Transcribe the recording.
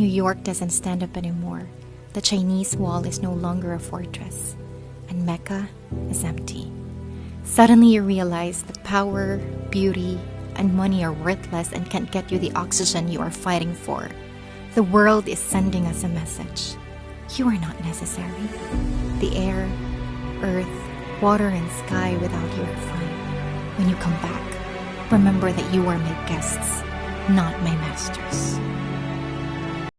New York doesn't stand up anymore. The Chinese wall is no longer a fortress, and Mecca is empty. Suddenly, you realize that power, beauty, and money are worthless and can't get you the oxygen you are fighting for. The world is sending us a message. You are not necessary. The air, earth, water, and sky without you are fine. When you come back, remember that you are my guests, not my masters.